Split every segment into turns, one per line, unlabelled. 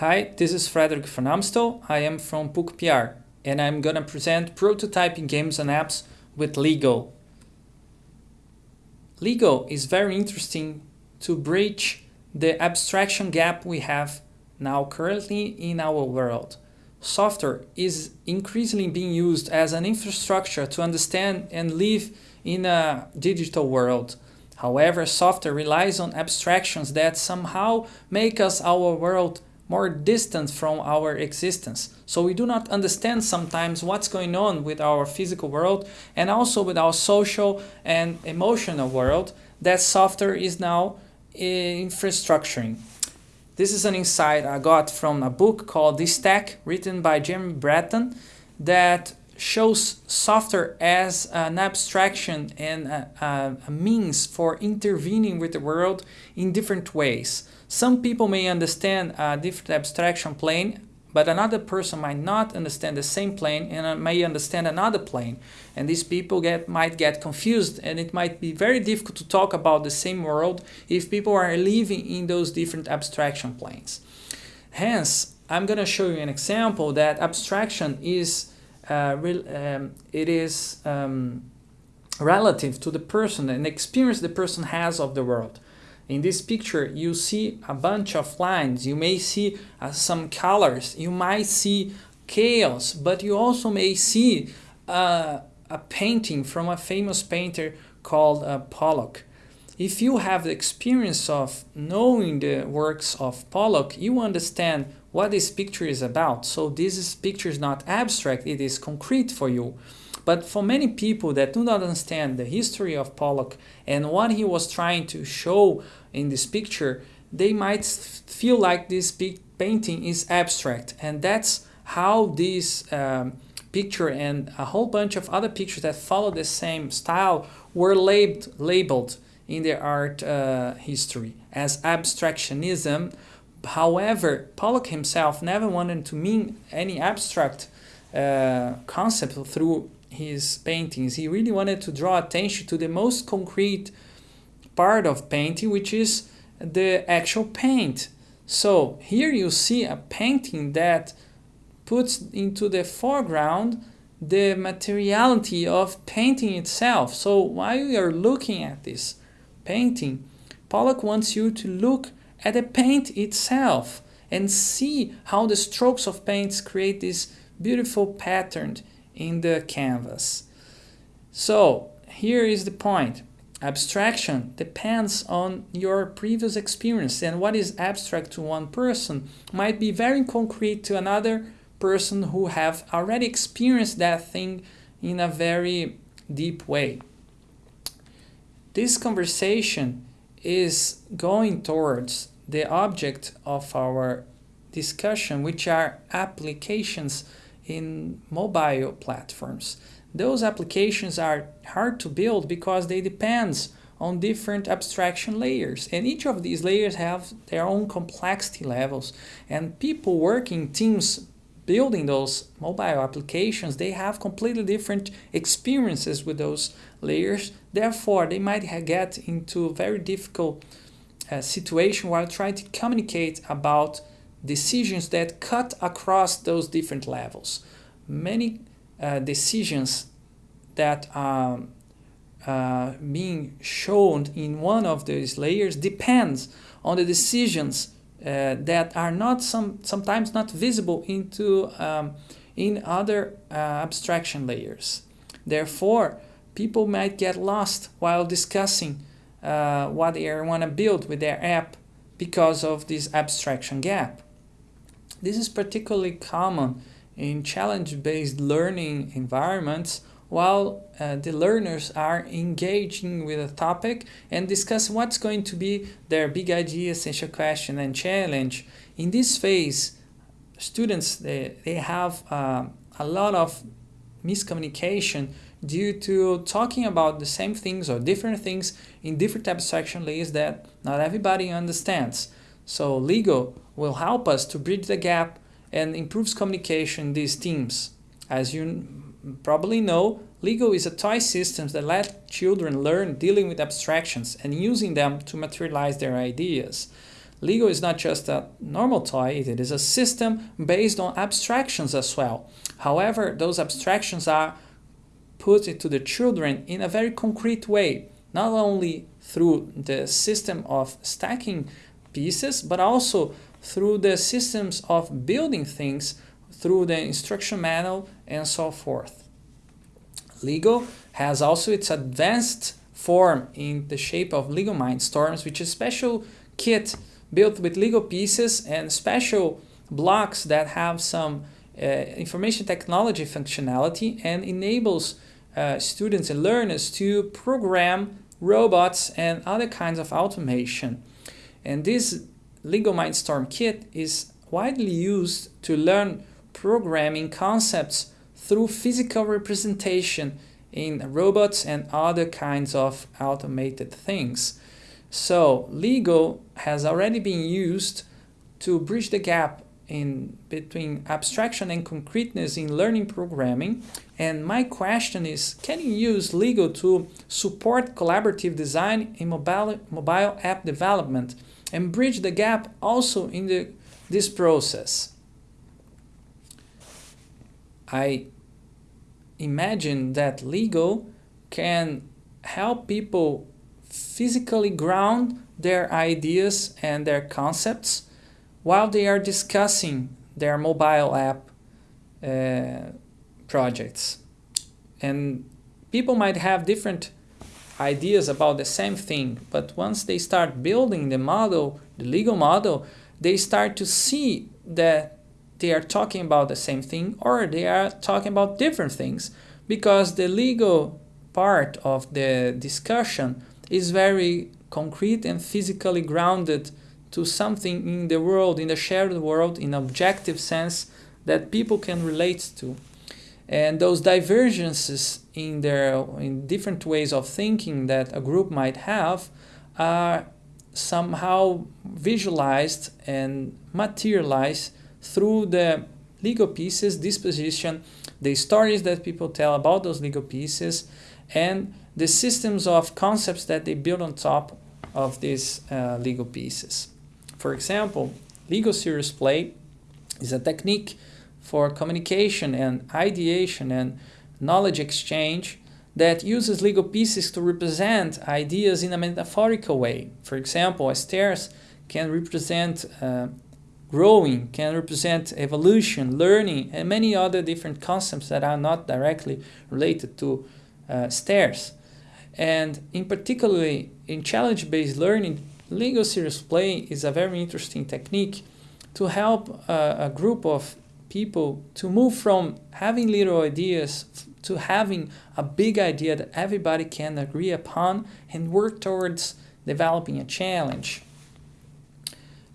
Hi, this is Frederick van Amstel. I am from PUC PR and I'm gonna present prototyping games and apps with Lego. Lego is very interesting to bridge the abstraction gap we have now currently in our world. Software is increasingly being used as an infrastructure to understand and live in a digital world. However, software relies on abstractions that somehow make us our world more distant from our existence. So we do not understand sometimes what's going on with our physical world and also with our social and emotional world that software is now eh, infrastructuring. This is an insight I got from a book called The Stack written by Jeremy Bratton that shows software as an abstraction and a, a, means for intervening with the world in different ways. Some people may understand a different abstraction plane, but another person might not understand the same plane and uh, may understand another plane. And these people get might get confused and it might be very difficult to talk about the same world if people are living in those different abstraction planes. Hence, I'm going to show you an example that abstraction is uh, um, it is um, relative to the person and experience the person has of the world. In this picture, you see a bunch of lines, you may see uh, some colors, you might see chaos, but you also may see uh, a painting from a famous painter called uh, Pollock. If you have the experience of knowing the works of Pollock, you understand what this picture is about. So this picture is not abstract, it is concrete for you. But for many people that do not understand the history of Pollock and what he was trying to show in this picture, they might feel like this painting is abstract. And that's how this um, picture and a whole bunch of other pictures that follow the same style were labeled, labeled in the art uh, history as abstractionism However, Pollock himself never wanted to mean any abstract uh, concept through his paintings. He really wanted to draw attention to the most concrete part of painting, which is the actual paint. So here you see a painting that puts into the foreground the materiality of painting itself. So while you are looking at this painting, Pollock wants you to look at the paint itself and see how the strokes of paints create this beautiful pattern in the canvas. So here is the point. Abstraction depends on your previous experience and what is abstract to one person might be very concrete to another person who have already experienced that thing in a very deep way. This conversation is going towards the object of our discussion, which are applications in mobile platforms. Those applications are hard to build because they depend on different abstraction layers and each of these layers have their own complexity levels and people working teams building those mobile applications they have completely different experiences with those layers therefore they might get into a very difficult uh, situation while trying to communicate about decisions that cut across those different levels. Many uh, decisions that are uh, being shown in one of these layers depends on the decisions uh, that are not some sometimes not visible into um, in other uh, abstraction layers. Therefore, people might get lost while discussing uh, what they want to build with their app because of this abstraction gap. This is particularly common in challenge-based learning environments while uh, the learners are engaging with a topic and discuss what's going to be their big idea, essential question and challenge. In this phase, students, they, they have uh, a lot of miscommunication due to talking about the same things or different things in different types, abstraction layers that not everybody understands. So Lego will help us to bridge the gap and improves communication these teams. As you probably know, Lego is a toy system that let children learn dealing with abstractions and using them to materialize their ideas. Lego is not just a normal toy, it is a system based on abstractions as well. However, those abstractions are put it to the children in a very concrete way, not only through the system of stacking pieces, but also through the systems of building things through the instruction manual and so forth. Lego has also its advanced form in the shape of Lego Mindstorms, which is a special kit built with Lego pieces and special blocks that have some uh, information technology functionality and enables uh, students and learners to program robots and other kinds of automation. And this Lego Mindstorm kit is widely used to learn programming concepts through physical representation in robots and other kinds of automated things. So Lego has already been used to bridge the gap in between abstraction and concreteness in learning programming. And my question is, can you use Lego to support collaborative design in mobile, mobile app development and bridge the gap also in the, this process? I imagine that Lego can help people physically ground their ideas and their concepts while they are discussing their mobile app uh, projects. And people might have different ideas about the same thing, but once they start building the model, the Lego model, they start to see that they are talking about the same thing or they are talking about different things because the Lego part of the discussion is very concrete and physically grounded to something in the world, in the shared world, in objective sense that people can relate to. And those divergences in their in different ways of thinking that a group might have are somehow visualized and materialized through the Lego pieces, disposition, the stories that people tell about those Lego pieces, and the systems of concepts that they build on top of these uh, Lego pieces. For example, Lego Serious Play is a technique for communication and ideation and knowledge exchange that uses Lego pieces to represent ideas in a metaphorical way. For example, stairs can represent uh, growing, can represent evolution, learning, and many other different concepts that are not directly related to uh, stairs. And in particularly in challenge-based learning, Lego Serious Play is a very interesting technique to help uh, a group of people to move from having little ideas to having a big idea that everybody can agree upon and work towards developing a challenge.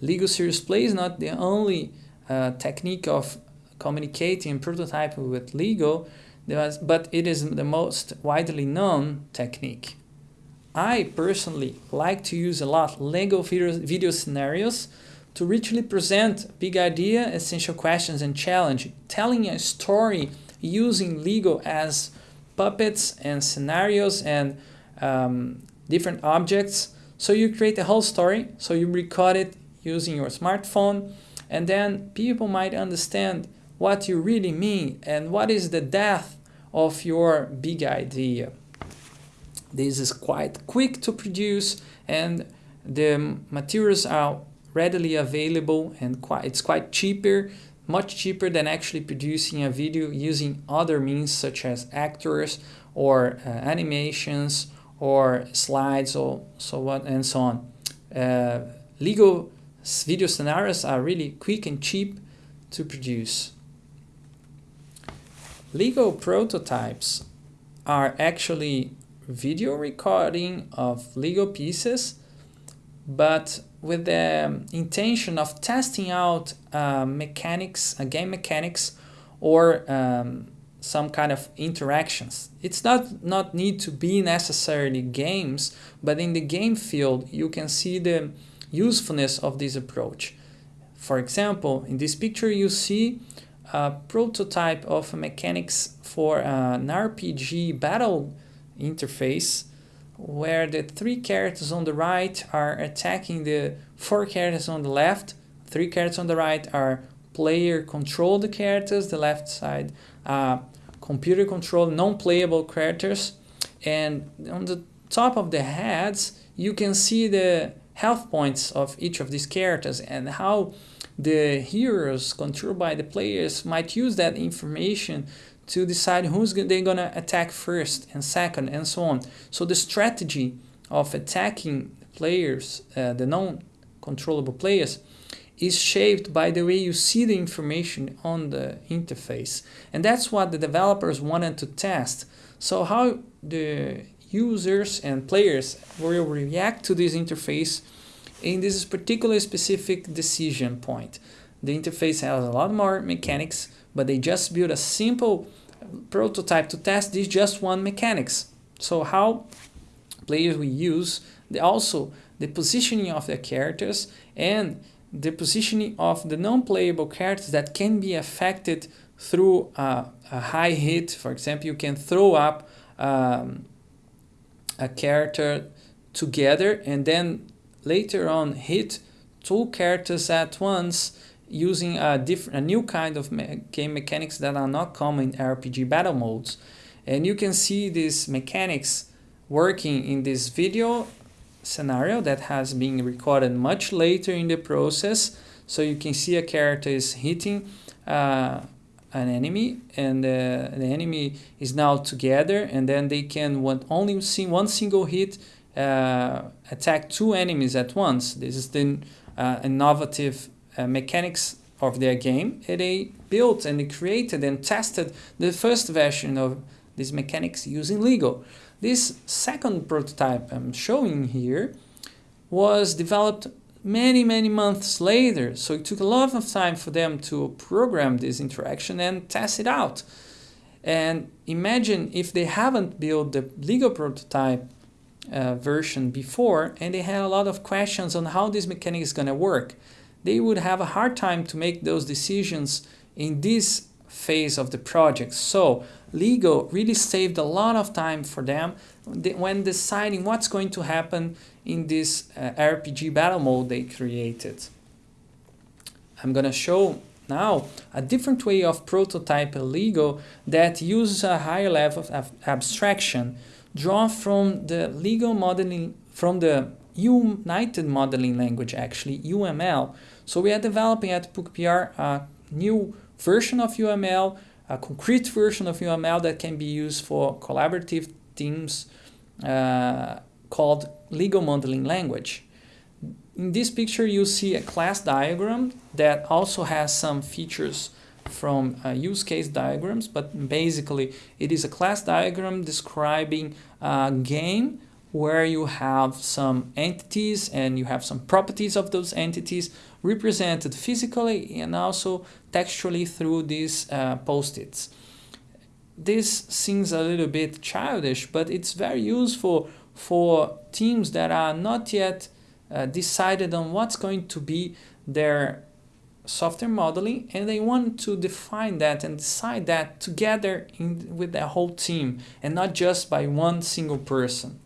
Lego Serious Play is not the only uh, technique of communicating and prototyping with Lego, but it is the most widely known technique. I personally like to use a lot Lego video, video scenarios to richly present big idea, essential questions and challenge, telling a story using Lego as puppets and scenarios and um, different objects. So you create a whole story, so you record it using your smartphone and then people might understand what you really mean and what is the depth of your big idea. This is quite quick to produce and the materials are readily available and quite, it's quite cheaper, much cheaper than actually producing a video using other means such as actors or uh, animations or slides or so on and so on. Uh, Lego video scenarios are really quick and cheap to produce. Lego prototypes are actually video recording of Lego pieces, but with the intention of testing out uh, mechanics, uh, game mechanics, or um, some kind of interactions. It's not, not need to be necessarily games, but in the game field, you can see the usefulness of this approach. For example, in this picture you see a prototype of mechanics for an RPG battle interface where the three characters on the right are attacking the four characters on the left. Three characters on the right are player controlled characters, the left side uh, computer controlled non-playable characters. And on the top of the heads, you can see the health points of each of these characters and how the heroes controlled by the players might use that information to decide who's they're gonna attack first and second and so on. So the strategy of attacking players, uh, the non-controllable players, is shaped by the way you see the information on the interface. And that's what the developers wanted to test. So how the users and players will react to this interface in this particular specific decision point. The interface has a lot more mechanics, but they just built a simple prototype to test this just one mechanics. So how players will use the, also the positioning of the characters and the positioning of the non-playable characters that can be affected through uh, a high hit. For example, you can throw up um, a character together and then later on hit two characters at once using a different, a new kind of me game mechanics that are not common in RPG battle modes. And you can see these mechanics working in this video scenario that has been recorded much later in the process. So you can see a character is hitting uh, an enemy and uh, the enemy is now together and then they can want only see one single hit uh, attack two enemies at once. This is the uh, innovative uh, mechanics of their game. They built and they created and tested the first version of these mechanics using Lego. This second prototype I'm showing here was developed many, many months later. So it took a lot of time for them to program this interaction and test it out. And imagine if they haven't built the Lego prototype uh, version before and they had a lot of questions on how this mechanic is going to work. They would have a hard time to make those decisions in this phase of the project. So Lego really saved a lot of time for them when deciding what's going to happen in this uh, RPG battle mode they created. I'm gonna show now a different way of prototype Lego that uses a higher level of abstraction drawn from the Lego modeling from the Unified Modeling Language actually UML. So we are developing at PUC-PR a new version of UML, a concrete version of UML that can be used for collaborative teams uh, called Lego modeling language. In this picture you see a class diagram that also has some features from uh, use case diagrams, but basically it is a class diagram describing a game where you have some entities and you have some properties of those entities represented physically and also textually through these uh, post-its. This seems a little bit childish, but it's very useful for teams that are not yet uh, decided on what's going to be their software modeling and they want to define that and decide that together in, with the whole team and not just by one single person.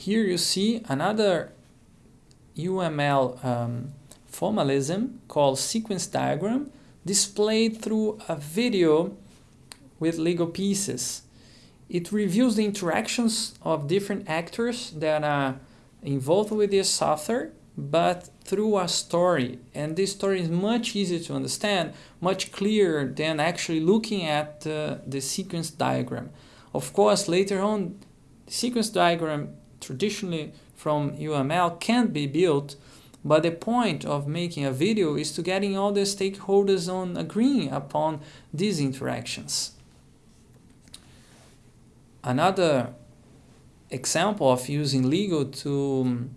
Here you see another UML um, formalism called sequence diagram displayed through a video with Lego pieces. It reviews the interactions of different actors that are involved with this software but through a story and this story is much easier to understand much clearer than actually looking at uh, the sequence diagram of course later on the sequence diagram traditionally from UML can't be built but the point of making a video is to getting all the stakeholders on agreeing upon these interactions another example of using Lego to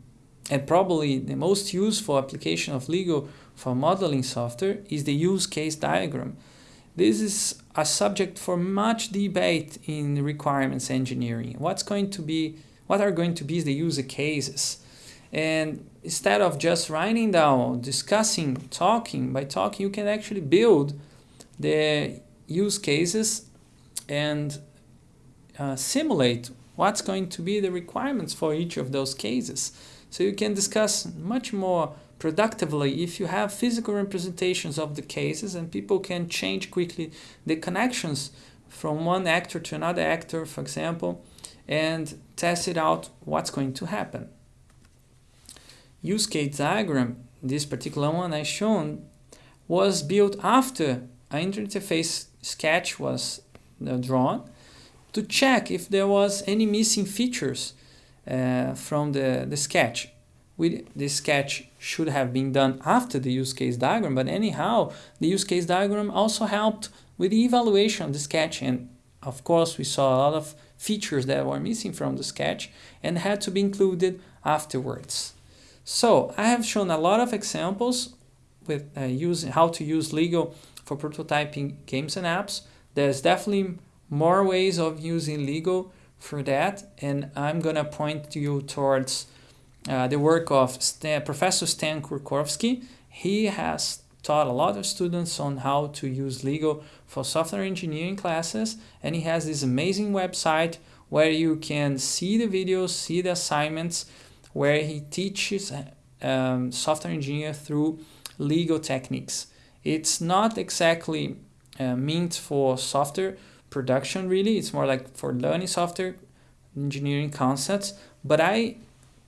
and probably the most useful application of Lego for modeling software is the use case diagram. This is a subject for much debate in requirements engineering. What's going to be, what are going to be the use cases? And instead of just writing down, discussing, talking, by talking you can actually build the use cases and uh, simulate what's going to be the requirements for each of those cases. So you can discuss much more productively if you have physical representations of the cases and people can change quickly the connections from one actor to another actor, for example, and test it out what's going to happen. Use case diagram, this particular one I shown, was built after an interface sketch was uh, drawn to check if there was any missing features uh, from the, the sketch. We, this sketch should have been done after the use case diagram, but anyhow, the use case diagram also helped with the evaluation of the sketch and of course we saw a lot of features that were missing from the sketch and had to be included afterwards. So I have shown a lot of examples with uh, using how to use LEGO for prototyping games and apps. There's definitely more ways of using LEGO for that and I'm gonna point you towards uh, the work of Stan, Professor Stan Kurkovsky. He has taught a lot of students on how to use LEGO for software engineering classes and he has this amazing website where you can see the videos, see the assignments, where he teaches um, software engineer through LEGO techniques. It's not exactly uh, meant for software production really, it's more like for learning software engineering concepts, but I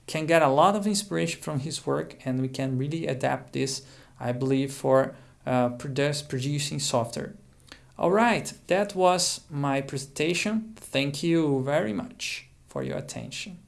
can get a lot of inspiration from his work and we can really adapt this I believe, for uh, produce, producing software. All right, that was my presentation. Thank you very much for your attention.